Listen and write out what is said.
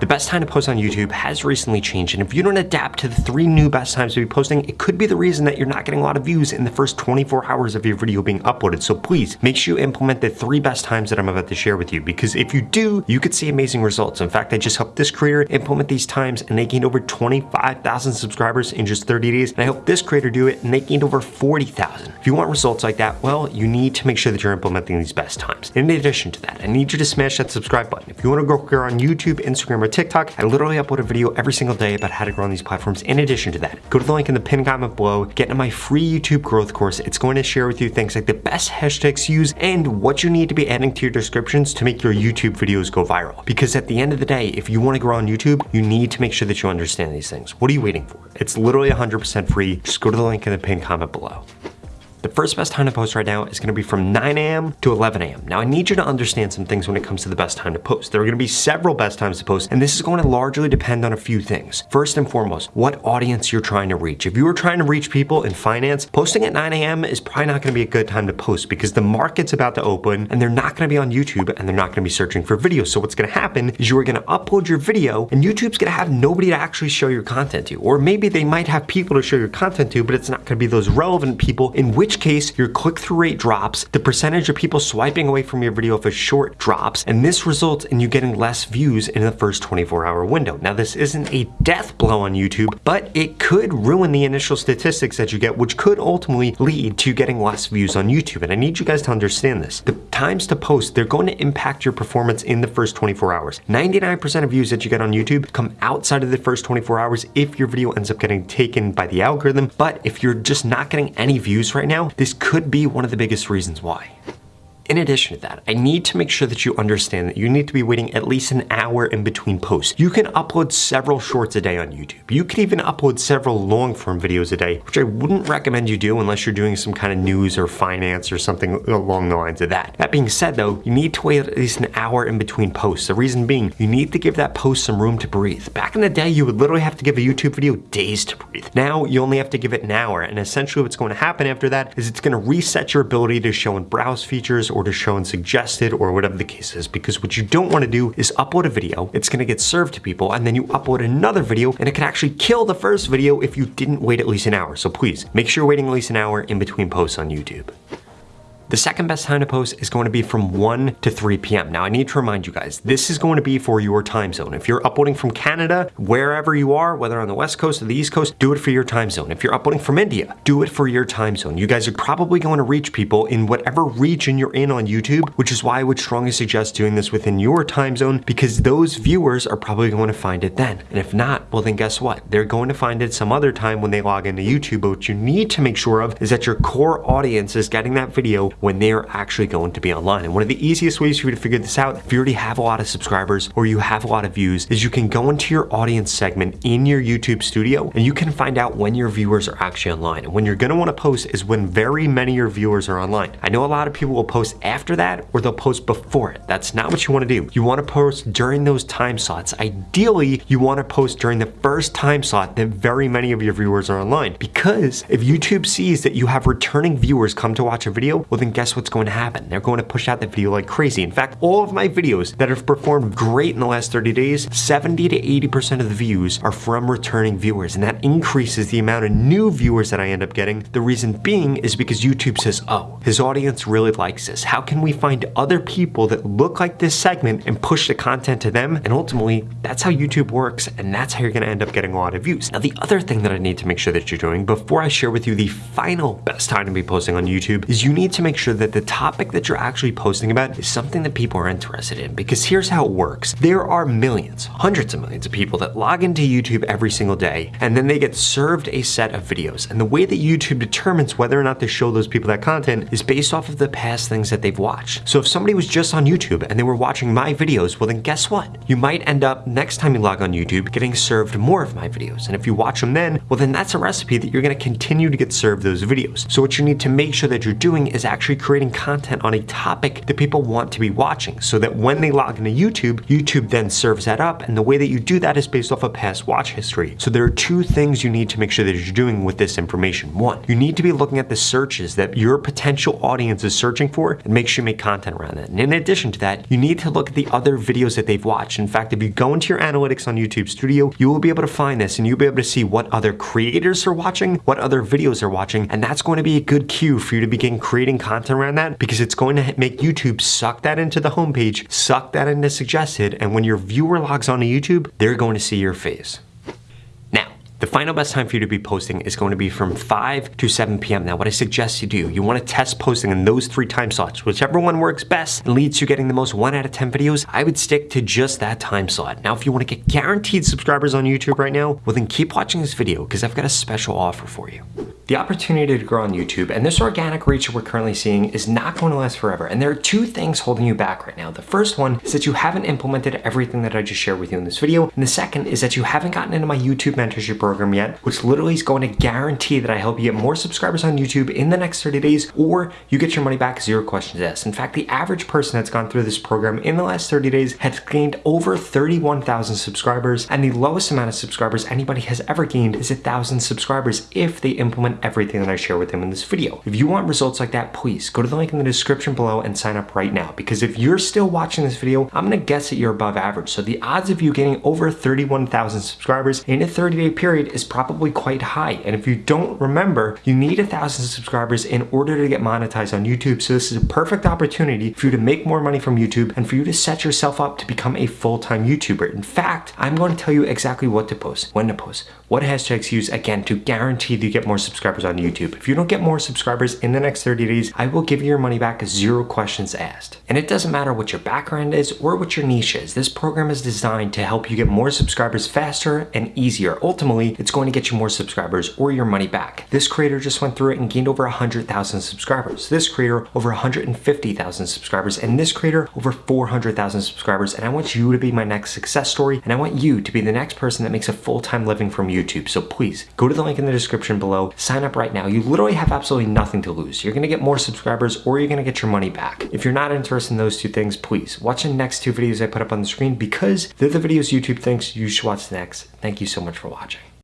The best time to post on YouTube has recently changed, and if you don't adapt to the three new best times to be posting, it could be the reason that you're not getting a lot of views in the first 24 hours of your video being uploaded. So please make sure you implement the three best times that I'm about to share with you, because if you do, you could see amazing results. In fact, I just helped this creator implement these times, and they gained over 25,000 subscribers in just 30 days, and I hope this creator do it, and they gained over 40,000. If you want results like that, well, you need to make sure that you're implementing these best times. In addition to that, I need you to smash that subscribe button. If you want to grow quicker on YouTube, Instagram, or TikTok, I literally upload a video every single day about how to grow on these platforms. In addition to that, go to the link in the pinned comment below, get my free YouTube growth course. It's going to share with you things like the best hashtags to use and what you need to be adding to your descriptions to make your YouTube videos go viral. Because at the end of the day, if you want to grow on YouTube, you need to make sure that you understand these things. What are you waiting for? It's literally 100% free. Just go to the link in the pinned comment below. The first best time to post right now is gonna be from 9 a.m. to 11 a.m. Now I need you to understand some things when it comes to the best time to post. There are gonna be several best times to post, and this is going to largely depend on a few things. First and foremost, what audience you're trying to reach. If you are trying to reach people in finance, posting at 9 a.m. is probably not gonna be a good time to post because the market's about to open and they're not gonna be on YouTube and they're not gonna be searching for videos. So what's gonna happen is you are gonna upload your video and YouTube's gonna have nobody to actually show your content to. Or maybe they might have people to show your content to, but it's not gonna be those relevant people, in which case your click-through rate drops, the percentage of people swiping away from your video if it's short drops, and this results in you getting less views in the first 24 hour window. Now this isn't a death blow on YouTube, but it could ruin the initial statistics that you get, which could ultimately lead to getting less views on YouTube. And I need you guys to understand this. The times to post, they're going to impact your performance in the first 24 hours. 99% of views that you get on YouTube come outside of the first 24 hours if your video ends up getting taken by the algorithm. But if you're just not getting any views right now, this could be one of the biggest reasons why. In addition to that, I need to make sure that you understand that you need to be waiting at least an hour in between posts. You can upload several shorts a day on YouTube. You can even upload several long form videos a day, which I wouldn't recommend you do unless you're doing some kind of news or finance or something along the lines of that. That being said though, you need to wait at least an hour in between posts. The reason being, you need to give that post some room to breathe. Back in the day, you would literally have to give a YouTube video days to breathe. Now, you only have to give it an hour, and essentially what's going to happen after that is it's gonna reset your ability to show and browse features to show and suggested or whatever the case is because what you don't want to do is upload a video, it's going to get served to people and then you upload another video and it can actually kill the first video if you didn't wait at least an hour. So please make sure you're waiting at least an hour in between posts on YouTube. The second best time to post is going to be from 1 to 3 p.m. Now I need to remind you guys, this is going to be for your time zone. If you're uploading from Canada, wherever you are, whether on the West Coast or the East Coast, do it for your time zone. If you're uploading from India, do it for your time zone. You guys are probably going to reach people in whatever region you're in on YouTube, which is why I would strongly suggest doing this within your time zone because those viewers are probably going to find it then. And if not, well then guess what? They're going to find it some other time when they log into YouTube, but what you need to make sure of is that your core audience is getting that video when they're actually going to be online. And one of the easiest ways for you to figure this out, if you already have a lot of subscribers or you have a lot of views, is you can go into your audience segment in your YouTube studio and you can find out when your viewers are actually online. And when you're gonna wanna post is when very many of your viewers are online. I know a lot of people will post after that or they'll post before it. That's not what you wanna do. You wanna post during those time slots. Ideally, you wanna post during the first time slot that very many of your viewers are online. Because if YouTube sees that you have returning viewers come to watch a video, well then guess what's going to happen? They're going to push out the video like crazy. In fact, all of my videos that have performed great in the last 30 days, 70 to 80% of the views are from returning viewers. And that increases the amount of new viewers that I end up getting. The reason being is because YouTube says, oh, his audience really likes this. How can we find other people that look like this segment and push the content to them? And ultimately, that's how YouTube works. And that's how you're going to end up getting a lot of views. Now, the other thing that I need to make sure that you're doing before I share with you the final best time to be posting on YouTube is you need to make sure that the topic that you're actually posting about is something that people are interested in. Because here's how it works. There are millions, hundreds of millions of people that log into YouTube every single day, and then they get served a set of videos. And the way that YouTube determines whether or not to show those people that content is based off of the past things that they've watched. So if somebody was just on YouTube and they were watching my videos, well then guess what? You might end up next time you log on YouTube getting served more of my videos. And if you watch them then, well then that's a recipe that you're gonna continue to get served those videos. So what you need to make sure that you're doing is actually actually creating content on a topic that people want to be watching so that when they log into YouTube, YouTube then serves that up. And the way that you do that is based off of past watch history. So there are two things you need to make sure that you're doing with this information. One, you need to be looking at the searches that your potential audience is searching for and make sure you make content around that. And in addition to that, you need to look at the other videos that they've watched. In fact, if you go into your analytics on YouTube Studio, you will be able to find this and you'll be able to see what other creators are watching, what other videos are watching, and that's going to be a good cue for you to begin creating content around that because it's going to make YouTube suck that into the homepage, suck that into suggested, and when your viewer logs onto YouTube, they're going to see your face. Now, the final best time for you to be posting is going to be from 5 to 7 p.m. Now, what I suggest you do, you want to test posting in those three time slots. Whichever one works best and leads to getting the most 1 out of 10 videos, I would stick to just that time slot. Now, if you want to get guaranteed subscribers on YouTube right now, well then keep watching this video because I've got a special offer for you. The opportunity to grow on YouTube and this organic reach we're currently seeing is not going to last forever. And there are two things holding you back right now. The first one is that you haven't implemented everything that I just shared with you in this video. And the second is that you haven't gotten into my YouTube mentorship program yet, which literally is going to guarantee that I help you get more subscribers on YouTube in the next 30 days, or you get your money back zero questions asked. In fact, the average person that's gone through this program in the last 30 days has gained over 31,000 subscribers. And the lowest amount of subscribers anybody has ever gained is a thousand subscribers if they implement everything that I share with them in this video. If you want results like that, please go to the link in the description below and sign up right now. Because if you're still watching this video, I'm gonna guess that you're above average. So the odds of you getting over 31,000 subscribers in a 30 day period is probably quite high. And if you don't remember, you need a thousand subscribers in order to get monetized on YouTube. So this is a perfect opportunity for you to make more money from YouTube and for you to set yourself up to become a full-time YouTuber. In fact, I'm going to tell you exactly what to post, when to post, what hashtags use, again, to guarantee that you get more subscribers on YouTube. If you don't get more subscribers in the next 30 days, I will give you your money back zero questions asked. And it doesn't matter what your background is or what your niche is. This program is designed to help you get more subscribers faster and easier. Ultimately, it's going to get you more subscribers or your money back. This creator just went through it and gained over 100,000 subscribers. This creator over 150,000 subscribers and this creator over 400,000 subscribers. And I want you to be my next success story and I want you to be the next person that makes a full-time living from YouTube. So please go to the link in the description below, sign up right now. You literally have absolutely nothing to lose. You're gonna get more subscribers or you're gonna get your money back. If you're not interested in those two things, please watch the next two videos I put up on the screen because they're the videos YouTube thinks you should watch next. Thank you so much for watching.